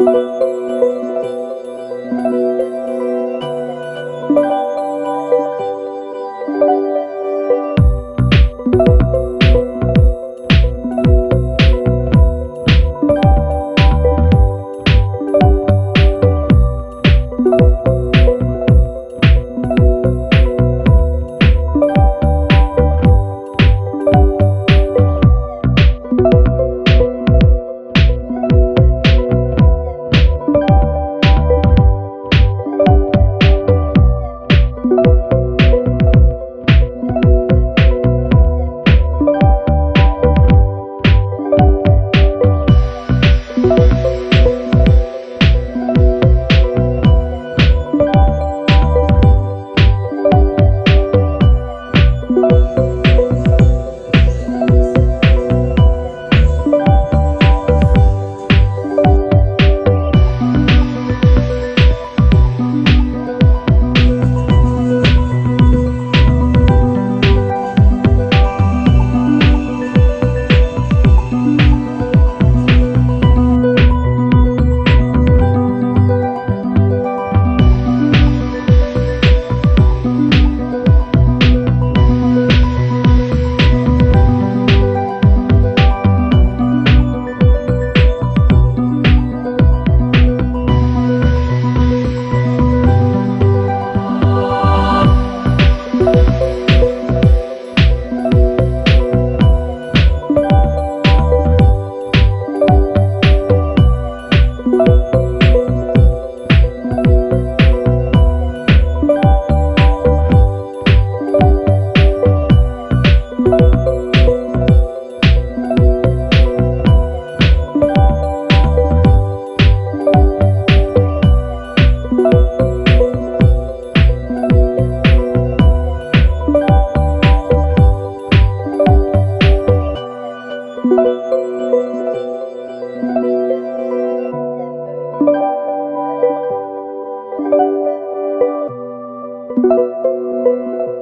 you.